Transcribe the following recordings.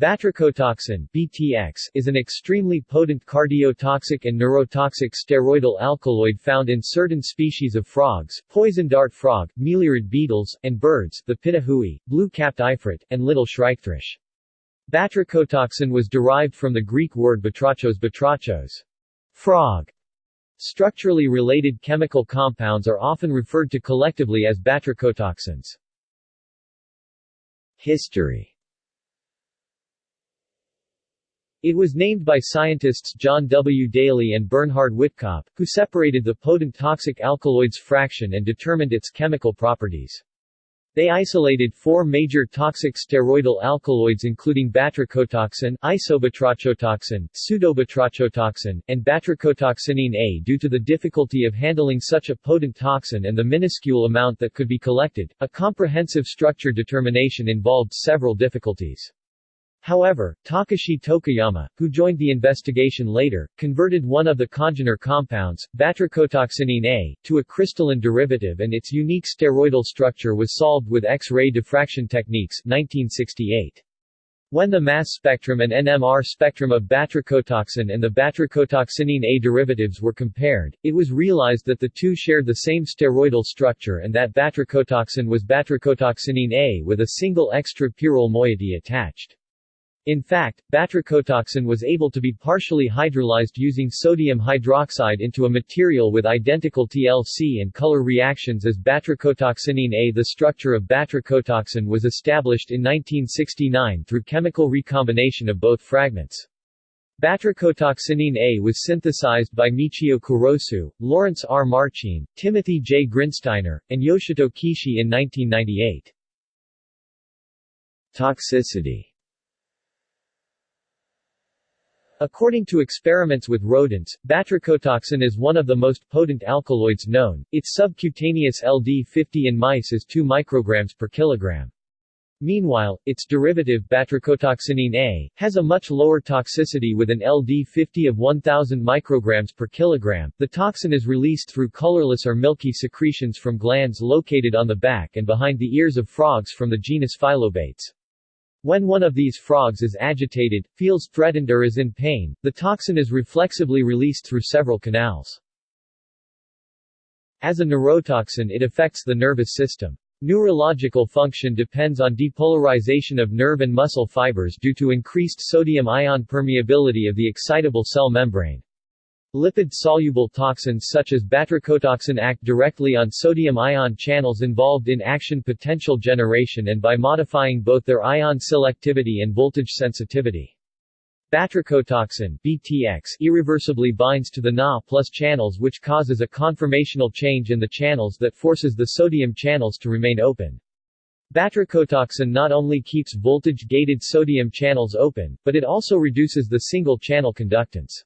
Batrachotoxin BTX, is an extremely potent cardiotoxic and neurotoxic steroidal alkaloid found in certain species of frogs, poison dart frog, meliorid beetles, and birds, the pitahui, blue-capped ifrit, and little shrikefish. Batrachotoxin was derived from the Greek word batrachos batrachos, frog. Structurally related chemical compounds are often referred to collectively as batrachotoxins. History It was named by scientists John W. Daly and Bernhard Whitkop, who separated the potent toxic alkaloids fraction and determined its chemical properties. They isolated four major toxic steroidal alkaloids including batrachotoxin, isobatrachotoxin, pseudobatrachotoxin, and batrachotoxinine A due to the difficulty of handling such a potent toxin and the minuscule amount that could be collected. A comprehensive structure determination involved several difficulties. However, Takashi Tokuyama, who joined the investigation later, converted one of the congener compounds, batrachotoxinine A, to a crystalline derivative and its unique steroidal structure was solved with X-ray diffraction techniques 1968. When the mass spectrum and NMR spectrum of batrachotoxin and the batrachotoxinine A derivatives were compared, it was realized that the two shared the same steroidal structure and that batrachotoxin was batrachotoxinine A with a single extra-pyrrole moiety attached. In fact, batrachotoxin was able to be partially hydrolyzed using sodium hydroxide into a material with identical TLC and color reactions as batrachotoxinine A. The structure of batrachotoxin was established in 1969 through chemical recombination of both fragments. Batrachotoxinine A was synthesized by Michio Kurosu, Lawrence R. Marchine, Timothy J. Grinsteiner, and Yoshito Kishi in 1998. Toxicity According to experiments with rodents, batrachotoxin is one of the most potent alkaloids known. Its subcutaneous LD50 in mice is 2 micrograms per kilogram. Meanwhile, its derivative batrachotoxinine A has a much lower toxicity with an LD50 of 1000 micrograms per kilogram. The toxin is released through colorless or milky secretions from glands located on the back and behind the ears of frogs from the genus Phyllobates. When one of these frogs is agitated, feels threatened or is in pain, the toxin is reflexively released through several canals. As a neurotoxin it affects the nervous system. Neurological function depends on depolarization of nerve and muscle fibers due to increased sodium-ion permeability of the excitable cell membrane. Lipid-soluble toxins such as batrachotoxin act directly on sodium-ion channels involved in action potential generation and by modifying both their ion selectivity and voltage sensitivity. Batrachotoxin BTX irreversibly binds to the Na plus channels which causes a conformational change in the channels that forces the sodium channels to remain open. Batrachotoxin not only keeps voltage-gated sodium channels open, but it also reduces the single-channel conductance.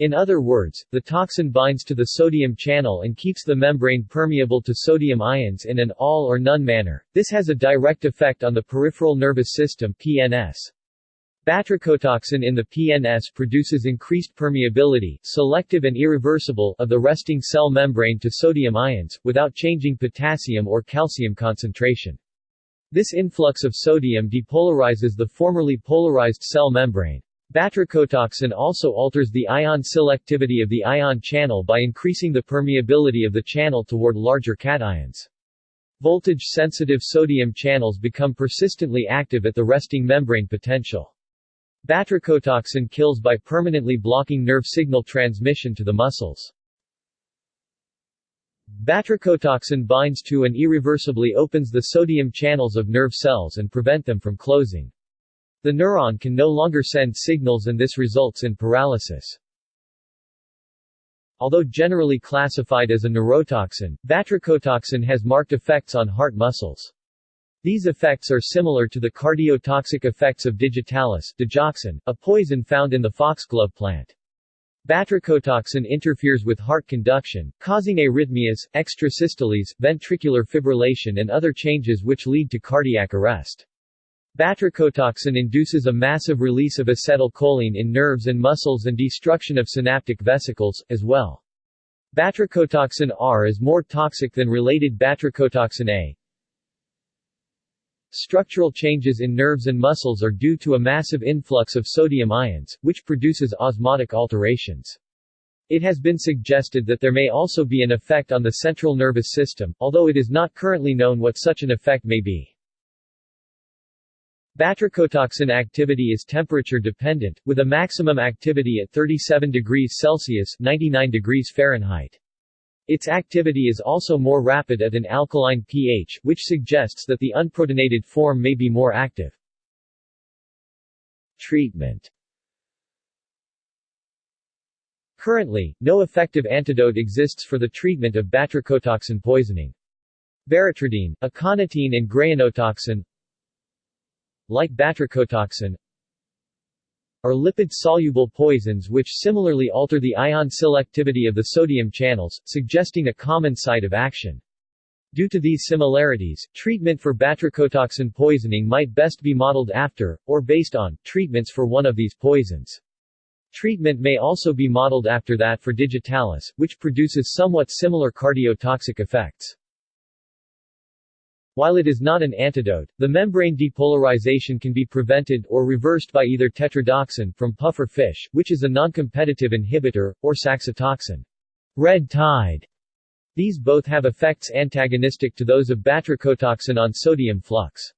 In other words, the toxin binds to the sodium channel and keeps the membrane permeable to sodium ions in an all or none manner. This has a direct effect on the peripheral nervous system (PNS). Batrachotoxin in the PNS produces increased permeability, selective and irreversible, of the resting cell membrane to sodium ions, without changing potassium or calcium concentration. This influx of sodium depolarizes the formerly polarized cell membrane. Batrachotoxin also alters the ion selectivity of the ion channel by increasing the permeability of the channel toward larger cations. Voltage-sensitive sodium channels become persistently active at the resting membrane potential. Batrachotoxin kills by permanently blocking nerve signal transmission to the muscles. Batrachotoxin binds to and irreversibly opens the sodium channels of nerve cells and prevent them from closing. The neuron can no longer send signals and this results in paralysis. Although generally classified as a neurotoxin, batrachotoxin has marked effects on heart muscles. These effects are similar to the cardiotoxic effects of digitalis digoxin, a poison found in the foxglove plant. Batrachotoxin interferes with heart conduction, causing arrhythmias, extrasystoles, ventricular fibrillation and other changes which lead to cardiac arrest. Batrachotoxin induces a massive release of acetylcholine in nerves and muscles and destruction of synaptic vesicles, as well. Batrachotoxin R is more toxic than related batrachotoxin A. structural changes in nerves and muscles are due to a massive influx of sodium ions, which produces osmotic alterations. It has been suggested that there may also be an effect on the central nervous system, although it is not currently known what such an effect may be. Batrachotoxin activity is temperature dependent, with a maximum activity at 37 degrees Celsius 99 degrees Fahrenheit. Its activity is also more rapid at an alkaline pH, which suggests that the unprotonated form may be more active. Treatment Currently, no effective antidote exists for the treatment of batrachotoxin poisoning. Baratrodine, aconitine and greyanotoxin like batrachotoxin are lipid-soluble poisons which similarly alter the ion selectivity of the sodium channels, suggesting a common site of action. Due to these similarities, treatment for batrachotoxin poisoning might best be modeled after, or based on, treatments for one of these poisons. Treatment may also be modeled after that for digitalis, which produces somewhat similar cardiotoxic effects. While it is not an antidote, the membrane depolarization can be prevented or reversed by either tetrodotoxin from puffer fish, which is a non-competitive inhibitor, or saxitoxin. Red tide. These both have effects antagonistic to those of batrachotoxin on sodium flux.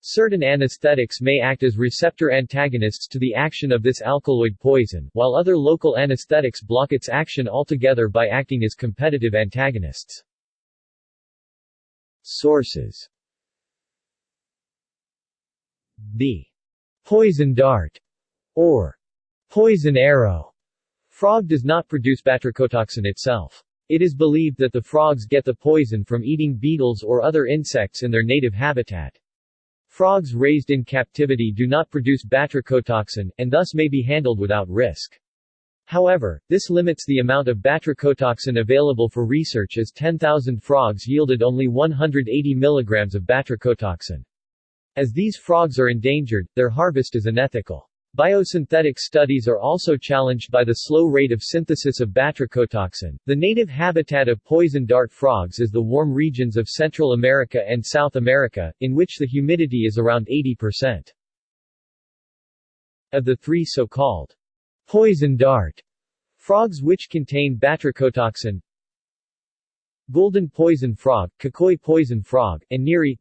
Certain anesthetics may act as receptor antagonists to the action of this alkaloid poison, while other local anesthetics block its action altogether by acting as competitive antagonists. Sources The poison dart or poison arrow frog does not produce batrachotoxin itself. It is believed that the frogs get the poison from eating beetles or other insects in their native habitat. Frogs raised in captivity do not produce batrachotoxin, and thus may be handled without risk. However, this limits the amount of batrachotoxin available for research as 10,000 frogs yielded only 180 mg of batrachotoxin. As these frogs are endangered, their harvest is unethical. Biosynthetic studies are also challenged by the slow rate of synthesis of batrachotoxin. The native habitat of poison dart frogs is the warm regions of Central America and South America, in which the humidity is around 80%. Of the three so-called Poison dart frogs which contain batrachotoxin. Golden poison frog, Kakoi poison frog, and Neri.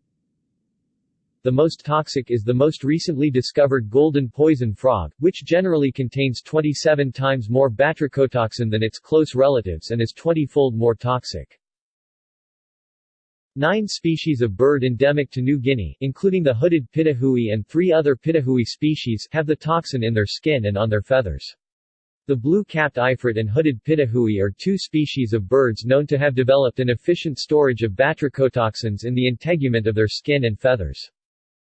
The most toxic is the most recently discovered golden poison frog, which generally contains 27 times more batrachotoxin than its close relatives and is 20-fold more toxic. Nine species of bird endemic to New Guinea, including the hooded pitahui and three other pitahui species, have the toxin in their skin and on their feathers. The blue-capped ifrit and hooded pitahui are two species of birds known to have developed an efficient storage of batrachotoxins in the integument of their skin and feathers.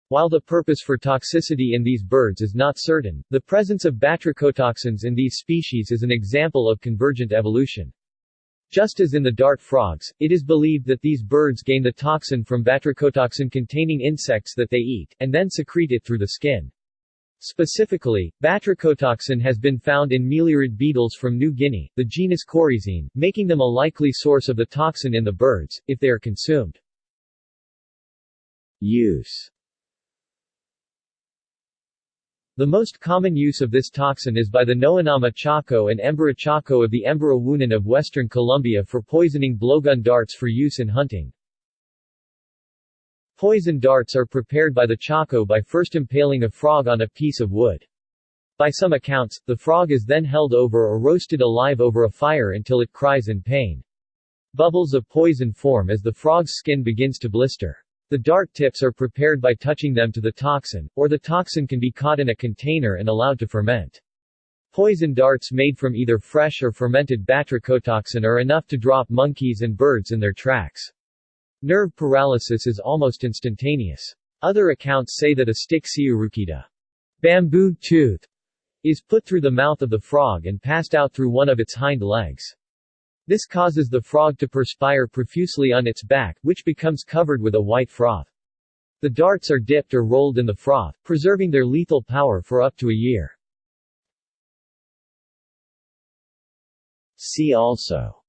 While the purpose for toxicity in these birds is not certain, the presence of batrachotoxins in these species is an example of convergent evolution. Just as in the dart frogs, it is believed that these birds gain the toxin from batrachotoxin-containing insects that they eat, and then secrete it through the skin. Specifically, batrachotoxin has been found in meliarid beetles from New Guinea, the genus Coryzine, making them a likely source of the toxin in the birds, if they are consumed. Use the most common use of this toxin is by the Noanama Chaco and Embera Chaco of the Embera Wunan of western Colombia for poisoning blowgun darts for use in hunting. Poison darts are prepared by the Chaco by first impaling a frog on a piece of wood. By some accounts, the frog is then held over or roasted alive over a fire until it cries in pain. Bubbles of poison form as the frog's skin begins to blister. The dart tips are prepared by touching them to the toxin, or the toxin can be caught in a container and allowed to ferment. Poison darts made from either fresh or fermented batrachotoxin are enough to drop monkeys and birds in their tracks. Nerve paralysis is almost instantaneous. Other accounts say that a stick siurukita bamboo tooth is put through the mouth of the frog and passed out through one of its hind legs. This causes the frog to perspire profusely on its back, which becomes covered with a white froth. The darts are dipped or rolled in the froth, preserving their lethal power for up to a year. See also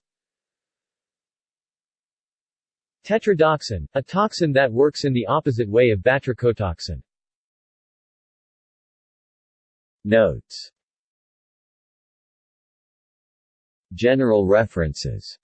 Tetrodotoxin, a toxin that works in the opposite way of batrachotoxin. Notes General references